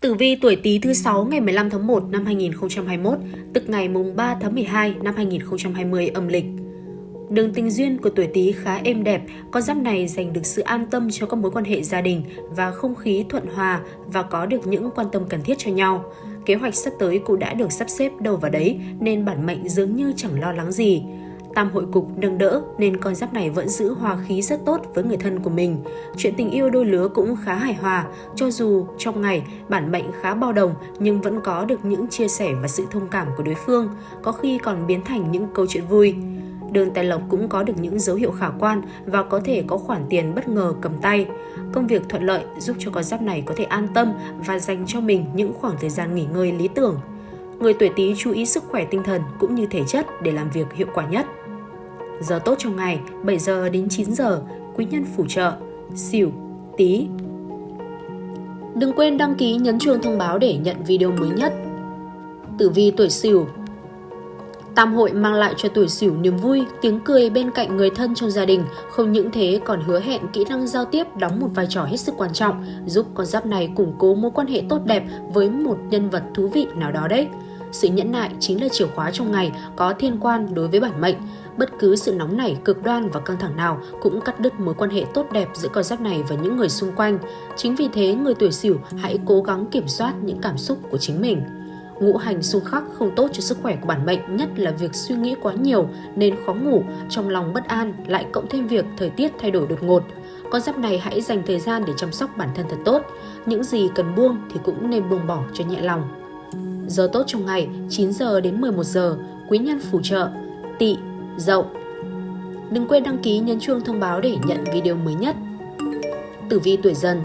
Tử vi tuổi Tý thứ 6 ngày 15 tháng 1 năm 2021, tức ngày mùng 3 tháng 12 năm 2020 âm lịch. Đường tình duyên của tuổi Tý khá êm đẹp, con giáp này dành được sự an tâm cho các mối quan hệ gia đình và không khí thuận hòa và có được những quan tâm cần thiết cho nhau. Kế hoạch sắp tới cũng đã được sắp xếp đâu vào đấy nên bản mệnh dường như chẳng lo lắng gì tam hội cục nâng đỡ nên con giáp này vẫn giữ hòa khí rất tốt với người thân của mình. Chuyện tình yêu đôi lứa cũng khá hài hòa, cho dù trong ngày bản mệnh khá bao đồng nhưng vẫn có được những chia sẻ và sự thông cảm của đối phương, có khi còn biến thành những câu chuyện vui. Đường tài lộc cũng có được những dấu hiệu khả quan và có thể có khoản tiền bất ngờ cầm tay. Công việc thuận lợi giúp cho con giáp này có thể an tâm và dành cho mình những khoảng thời gian nghỉ ngơi lý tưởng. Người tuổi Tý chú ý sức khỏe tinh thần cũng như thể chất để làm việc hiệu quả nhất. Giờ tốt trong ngày 7 giờ đến 9 giờ, quý nhân phù trợ, xỉu, tí. Đừng quên đăng ký nhấn chuông thông báo để nhận video mới nhất. Tử vi tuổi xỉu Tam hội mang lại cho tuổi xỉu niềm vui, tiếng cười bên cạnh người thân trong gia đình. Không những thế còn hứa hẹn kỹ năng giao tiếp đóng một vai trò hết sức quan trọng, giúp con giáp này củng cố mối quan hệ tốt đẹp với một nhân vật thú vị nào đó đấy. Sự nhẫn nại chính là chìa khóa trong ngày có thiên quan đối với bản mệnh. Bất cứ sự nóng nảy, cực đoan và căng thẳng nào cũng cắt đứt mối quan hệ tốt đẹp giữa con giáp này và những người xung quanh. Chính vì thế, người tuổi sửu hãy cố gắng kiểm soát những cảm xúc của chính mình. Ngũ hành xung khắc không tốt cho sức khỏe của bản mệnh, nhất là việc suy nghĩ quá nhiều nên khó ngủ, trong lòng bất an, lại cộng thêm việc thời tiết thay đổi đột ngột. Con giáp này hãy dành thời gian để chăm sóc bản thân thật tốt. Những gì cần buông thì cũng nên buông bỏ cho nhẹ lòng. Giờ tốt trong ngày 9 giờ đến 11 giờ, quý nhân phù trợ, tỵ, dậu. Đừng quên đăng ký nhấn chuông thông báo để nhận video mới nhất. Tử vi tuổi dần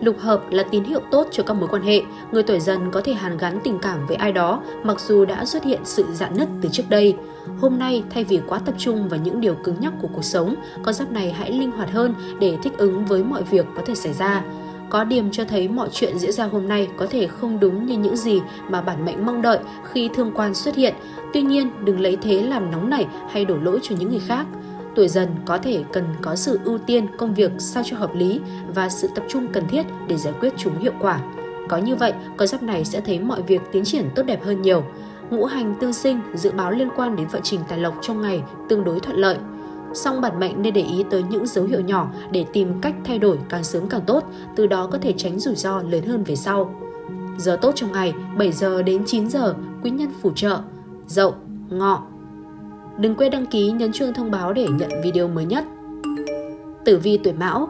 Lục hợp là tín hiệu tốt cho các mối quan hệ. Người tuổi dần có thể hàn gắn tình cảm với ai đó mặc dù đã xuất hiện sự dạn nứt từ trước đây. Hôm nay, thay vì quá tập trung vào những điều cứng nhắc của cuộc sống, con giáp này hãy linh hoạt hơn để thích ứng với mọi việc có thể xảy ra. Có điểm cho thấy mọi chuyện diễn ra hôm nay có thể không đúng như những gì mà bản mệnh mong đợi khi thương quan xuất hiện. Tuy nhiên, đừng lấy thế làm nóng nảy hay đổ lỗi cho những người khác. Tuổi dần có thể cần có sự ưu tiên công việc sao cho hợp lý và sự tập trung cần thiết để giải quyết chúng hiệu quả. Có như vậy, con giáp này sẽ thấy mọi việc tiến triển tốt đẹp hơn nhiều. Ngũ hành tương sinh dự báo liên quan đến vận trình tài lộc trong ngày tương đối thuận lợi song bản mệnh nên để ý tới những dấu hiệu nhỏ để tìm cách thay đổi càng sớm càng tốt, từ đó có thể tránh rủi ro lớn hơn về sau. Giờ tốt trong ngày 7 giờ đến 9 giờ, quý nhân phù trợ, dậu, ngọ. Đừng quên đăng ký nhấn chuông thông báo để nhận video mới nhất. Tử vi tuổi Mão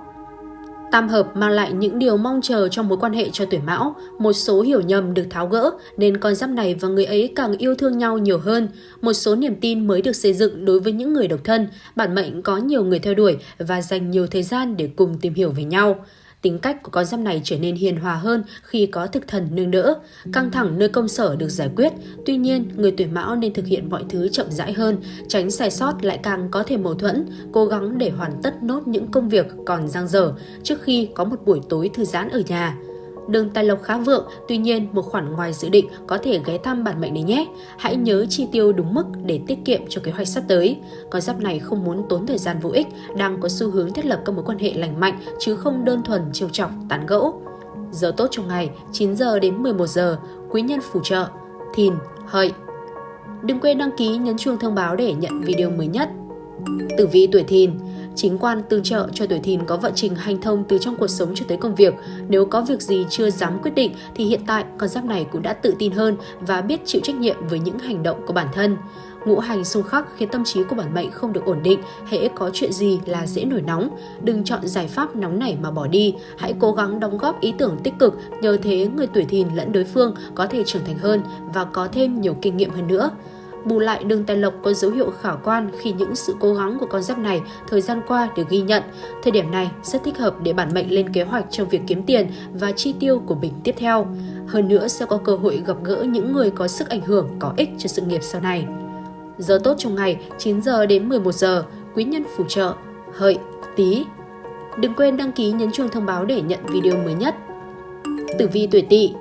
Tam hợp mang lại những điều mong chờ trong mối quan hệ cho tuổi mão, một số hiểu nhầm được tháo gỡ nên con giáp này và người ấy càng yêu thương nhau nhiều hơn. Một số niềm tin mới được xây dựng đối với những người độc thân, bản mệnh có nhiều người theo đuổi và dành nhiều thời gian để cùng tìm hiểu về nhau. Tính cách của con giáp này trở nên hiền hòa hơn khi có thực thần nương đỡ. Căng thẳng nơi công sở được giải quyết. Tuy nhiên, người tuổi mão nên thực hiện mọi thứ chậm rãi hơn, tránh sai sót lại càng có thể mâu thuẫn, cố gắng để hoàn tất nốt những công việc còn dang dở trước khi có một buổi tối thư giãn ở nhà. Đường tài lộc khá vượng, tuy nhiên một khoản ngoài dự định có thể ghé thăm bản mệnh này nhé. Hãy nhớ chi tiêu đúng mức để tiết kiệm cho kế hoạch sắp tới. Con giáp này không muốn tốn thời gian vô ích, đang có xu hướng thiết lập các mối quan hệ lành mạnh chứ không đơn thuần trêu chọc, tán gẫu. Giờ tốt trong ngày 9 giờ đến 11 giờ, quý nhân phù trợ, thìn, hợi. Đừng quên đăng ký nhấn chuông thông báo để nhận video mới nhất. Tử vi tuổi thìn Chính quan tương trợ cho tuổi thìn có vận trình hành thông từ trong cuộc sống cho tới công việc. Nếu có việc gì chưa dám quyết định thì hiện tại con giáp này cũng đã tự tin hơn và biết chịu trách nhiệm với những hành động của bản thân. Ngũ hành xung khắc khiến tâm trí của bản mệnh không được ổn định, hễ có chuyện gì là dễ nổi nóng. Đừng chọn giải pháp nóng nảy mà bỏ đi, hãy cố gắng đóng góp ý tưởng tích cực, nhờ thế người tuổi thìn lẫn đối phương có thể trưởng thành hơn và có thêm nhiều kinh nghiệm hơn nữa. Bù lại đường tài lộc có dấu hiệu khả quan khi những sự cố gắng của con giáp này thời gian qua được ghi nhận. Thời điểm này rất thích hợp để bản mệnh lên kế hoạch trong việc kiếm tiền và chi tiêu của mình tiếp theo. Hơn nữa sẽ có cơ hội gặp gỡ những người có sức ảnh hưởng có ích cho sự nghiệp sau này. Giờ tốt trong ngày 9 giờ đến 11 giờ, quý nhân phù trợ, hợi, tí. Đừng quên đăng ký nhấn chuông thông báo để nhận video mới nhất. Tử vi tuổi tỵ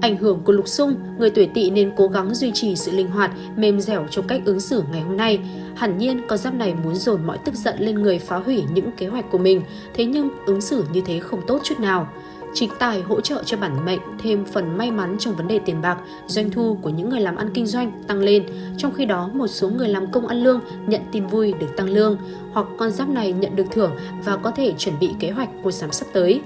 Ảnh hưởng của lục xung, người tuổi tỵ nên cố gắng duy trì sự linh hoạt, mềm dẻo trong cách ứng xử ngày hôm nay. Hẳn nhiên, con giáp này muốn dồn mọi tức giận lên người phá hủy những kế hoạch của mình, thế nhưng ứng xử như thế không tốt chút nào. Chính tài hỗ trợ cho bản mệnh thêm phần may mắn trong vấn đề tiền bạc, doanh thu của những người làm ăn kinh doanh tăng lên. Trong khi đó, một số người làm công ăn lương nhận tin vui được tăng lương, hoặc con giáp này nhận được thưởng và có thể chuẩn bị kế hoạch mua sắm sắp tới.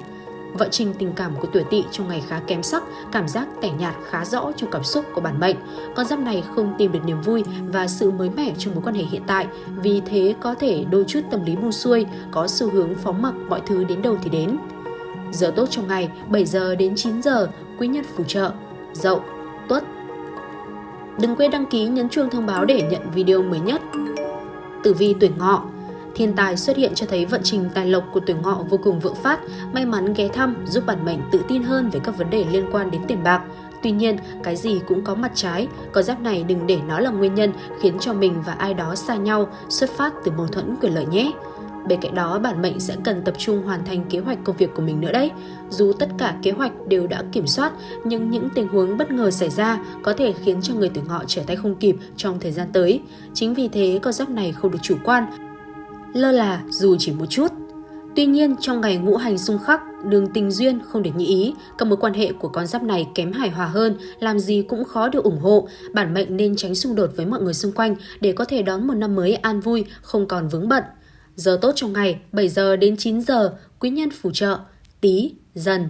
Vận trình tình cảm của tuổi tỵ trong ngày khá kém sắc, cảm giác tẻ nhạt khá rõ trong cảm xúc của bản mệnh. Con giáp này không tìm được niềm vui và sự mới mẻ trong mối quan hệ hiện tại, vì thế có thể đôi chút tâm lý buông xuôi, có xu hướng phóng mặc mọi thứ đến đâu thì đến. Giờ tốt trong ngày 7 giờ đến 9 giờ, quý nhân phù trợ, dậu, tuất. Đừng quên đăng ký nhấn chuông thông báo để nhận video mới nhất. Tử vi tuổi ngọ Thiên tài xuất hiện cho thấy vận trình tài lộc của tuổi ngọ vô cùng vượng phát, may mắn ghé thăm giúp bản mệnh tự tin hơn về các vấn đề liên quan đến tiền bạc. Tuy nhiên, cái gì cũng có mặt trái, có giáp này đừng để nó là nguyên nhân khiến cho mình và ai đó xa nhau, xuất phát từ mâu thuẫn quyền lợi nhé. Bên cạnh đó, bản mệnh sẽ cần tập trung hoàn thành kế hoạch công việc của mình nữa đấy. Dù tất cả kế hoạch đều đã kiểm soát, nhưng những tình huống bất ngờ xảy ra có thể khiến cho người tuổi ngọ trở tay không kịp trong thời gian tới. Chính vì thế, con giáp này không được chủ quan, lơ là dù chỉ một chút. Tuy nhiên, trong ngày ngũ hành xung khắc, đường tình duyên không được như ý, các mối quan hệ của con giáp này kém hài hòa hơn, làm gì cũng khó được ủng hộ. Bản mệnh nên tránh xung đột với mọi người xung quanh để có thể đón một năm mới an vui, không còn vướng bận. Giờ tốt trong ngày 7 giờ đến 9 giờ, quý nhân phù trợ, tí, dần.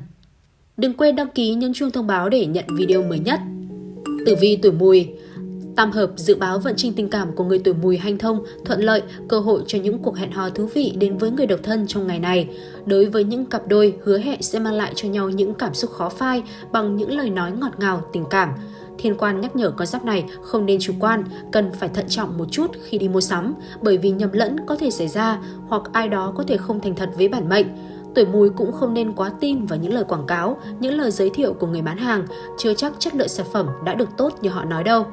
Đừng quên đăng ký nhấn chuông thông báo để nhận video mới nhất. Tử vi tuổi mùi Tam hợp dự báo vận trình tình cảm của người tuổi mùi hanh thông, thuận lợi, cơ hội cho những cuộc hẹn hò thú vị đến với người độc thân trong ngày này. Đối với những cặp đôi, hứa hẹn sẽ mang lại cho nhau những cảm xúc khó phai bằng những lời nói ngọt ngào, tình cảm. Thiên quan nhắc nhở con giáp này không nên chủ quan, cần phải thận trọng một chút khi đi mua sắm, bởi vì nhầm lẫn có thể xảy ra hoặc ai đó có thể không thành thật với bản mệnh. Tuổi mùi cũng không nên quá tin vào những lời quảng cáo, những lời giới thiệu của người bán hàng, chưa chắc chất lượng sản phẩm đã được tốt như họ nói đâu.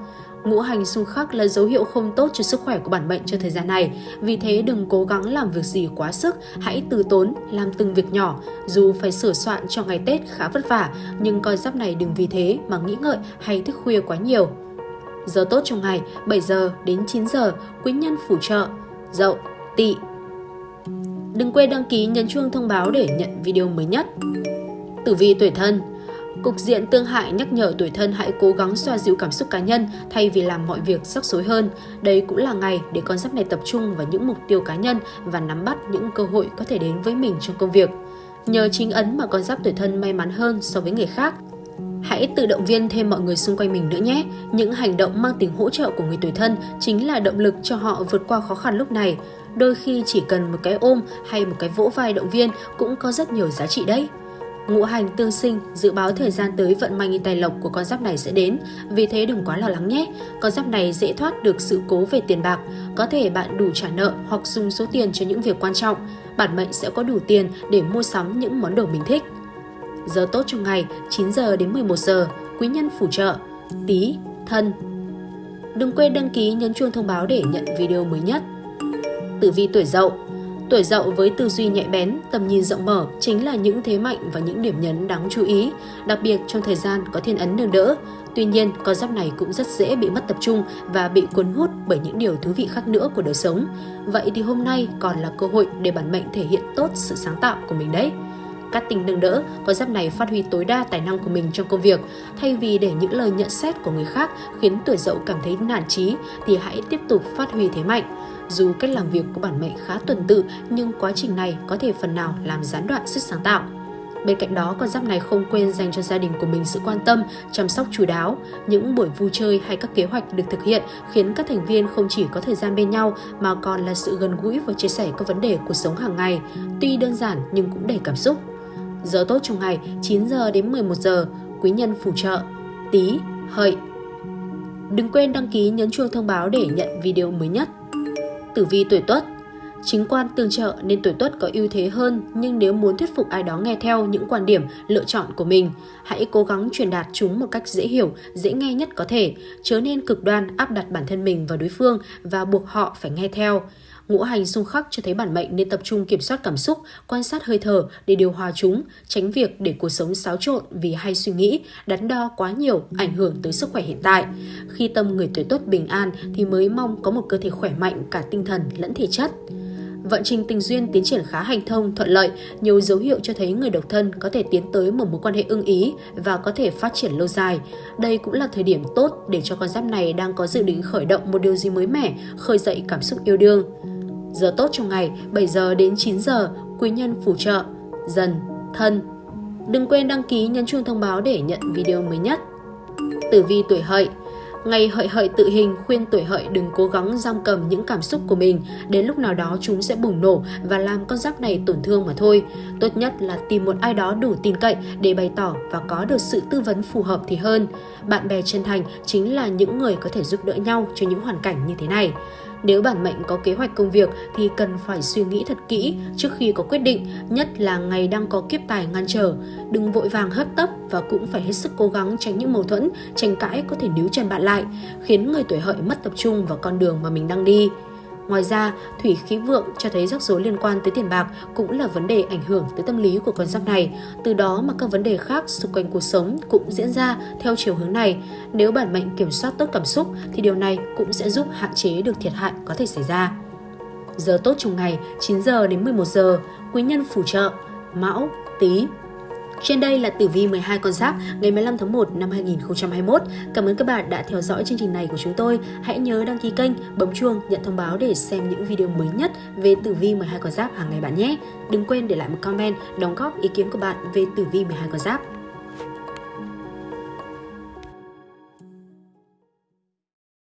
Ngũ hành xung khắc là dấu hiệu không tốt cho sức khỏe của bản mệnh cho thời gian này. Vì thế đừng cố gắng làm việc gì quá sức, hãy từ tốn, làm từng việc nhỏ. Dù phải sửa soạn cho ngày Tết khá vất vả, nhưng con giáp này đừng vì thế mà nghĩ ngợi hay thức khuya quá nhiều. Giờ tốt trong ngày 7 giờ đến 9 giờ, quý nhân phù trợ, dậu, tỵ. Đừng quên đăng ký nhấn chuông thông báo để nhận video mới nhất. Tử vi tuổi thân Cục diện tương hại nhắc nhở tuổi thân hãy cố gắng xoa dịu cảm xúc cá nhân thay vì làm mọi việc rắc rối hơn. Đây cũng là ngày để con giáp này tập trung vào những mục tiêu cá nhân và nắm bắt những cơ hội có thể đến với mình trong công việc. Nhờ chính ấn mà con giáp tuổi thân may mắn hơn so với người khác. Hãy tự động viên thêm mọi người xung quanh mình nữa nhé. Những hành động mang tính hỗ trợ của người tuổi thân chính là động lực cho họ vượt qua khó khăn lúc này. Đôi khi chỉ cần một cái ôm hay một cái vỗ vai động viên cũng có rất nhiều giá trị đấy. Ngũ hành tương sinh dự báo thời gian tới vận may tài lộc của con giáp này sẽ đến, vì thế đừng quá lo lắng nhé. Con giáp này dễ thoát được sự cố về tiền bạc, có thể bạn đủ trả nợ hoặc dùng số tiền cho những việc quan trọng. Bản mệnh sẽ có đủ tiền để mua sắm những món đồ mình thích. Giờ tốt trong ngày 9 giờ đến 11 giờ, quý nhân phù trợ, Tý, thân. Đừng quên đăng ký nhấn chuông thông báo để nhận video mới nhất. Tử vi tuổi dậu Tuổi dậu với tư duy nhạy bén, tầm nhìn rộng mở chính là những thế mạnh và những điểm nhấn đáng chú ý, đặc biệt trong thời gian có thiên ấn nâng đỡ. Tuy nhiên, con giáp này cũng rất dễ bị mất tập trung và bị cuốn hút bởi những điều thú vị khác nữa của đời sống. Vậy thì hôm nay còn là cơ hội để bản mệnh thể hiện tốt sự sáng tạo của mình đấy. Cát tinh nâng đỡ, con giáp này phát huy tối đa tài năng của mình trong công việc. Thay vì để những lời nhận xét của người khác khiến tuổi dậu cảm thấy nản trí, thì hãy tiếp tục phát huy thế mạnh. Dù cách làm việc của bản mệnh khá tuần tự, nhưng quá trình này có thể phần nào làm gián đoạn sức sáng tạo. Bên cạnh đó, con giáp này không quên dành cho gia đình của mình sự quan tâm, chăm sóc chú đáo. Những buổi vui chơi hay các kế hoạch được thực hiện khiến các thành viên không chỉ có thời gian bên nhau mà còn là sự gần gũi và chia sẻ các vấn đề cuộc sống hàng ngày. Tuy đơn giản nhưng cũng đầy cảm xúc. Giờ tốt trong ngày 9 giờ đến 11 giờ, quý nhân phù trợ, tí, hợi. Đừng quên đăng ký nhấn chuông thông báo để nhận video mới nhất tử vi tuổi tuất Chính quan tương trợ nên tuổi tuất có ưu thế hơn, nhưng nếu muốn thuyết phục ai đó nghe theo những quan điểm, lựa chọn của mình, hãy cố gắng truyền đạt chúng một cách dễ hiểu, dễ nghe nhất có thể, chớ nên cực đoan áp đặt bản thân mình vào đối phương và buộc họ phải nghe theo. Ngũ hành xung khắc cho thấy bản mệnh nên tập trung kiểm soát cảm xúc, quan sát hơi thở để điều hòa chúng, tránh việc để cuộc sống xáo trộn vì hay suy nghĩ, đắn đo quá nhiều ảnh hưởng tới sức khỏe hiện tại. Khi tâm người tuổi tốt bình an thì mới mong có một cơ thể khỏe mạnh cả tinh thần lẫn thể chất. Vận trình tình duyên tiến triển khá hành thông, thuận lợi, nhiều dấu hiệu cho thấy người độc thân có thể tiến tới một mối quan hệ ưng ý và có thể phát triển lâu dài. Đây cũng là thời điểm tốt để cho con giáp này đang có dự định khởi động một điều gì mới mẻ, khơi dậy cảm xúc yêu đương. Giờ tốt trong ngày 7 giờ đến 9 giờ, quý nhân phù trợ, dần, thân. Đừng quên đăng ký nhấn chuông thông báo để nhận video mới nhất. Tử vi tuổi hợi Ngày hợi hợi tự hình khuyên tuổi hợi đừng cố gắng giam cầm những cảm xúc của mình, đến lúc nào đó chúng sẽ bùng nổ và làm con rắc này tổn thương mà thôi. Tốt nhất là tìm một ai đó đủ tin cậy để bày tỏ và có được sự tư vấn phù hợp thì hơn. Bạn bè chân thành chính là những người có thể giúp đỡ nhau cho những hoàn cảnh như thế này. Nếu bản mệnh có kế hoạch công việc thì cần phải suy nghĩ thật kỹ trước khi có quyết định, nhất là ngày đang có kiếp tài ngăn trở. Đừng vội vàng hấp tấp và cũng phải hết sức cố gắng tránh những mâu thuẫn, tranh cãi có thể níu chân bạn lại, khiến người tuổi hợi mất tập trung vào con đường mà mình đang đi. Ngoài ra, thủy khí vượng cho thấy rắc rối liên quan tới tiền bạc cũng là vấn đề ảnh hưởng tới tâm lý của con giáp này. Từ đó mà các vấn đề khác xung quanh cuộc sống cũng diễn ra theo chiều hướng này. Nếu bản mệnh kiểm soát tốt cảm xúc thì điều này cũng sẽ giúp hạn chế được thiệt hại có thể xảy ra. Giờ tốt trong ngày 9 giờ đến 11 giờ, quý nhân phù trợ, mão, tý, trên đây là tử vi 12 con giáp ngày 15 tháng 1 năm 2021. Cảm ơn các bạn đã theo dõi chương trình này của chúng tôi. Hãy nhớ đăng ký kênh, bấm chuông, nhận thông báo để xem những video mới nhất về tử vi 12 con giáp hàng ngày bạn nhé. Đừng quên để lại một comment, đóng góp ý kiến của bạn về tử vi 12 con giáp.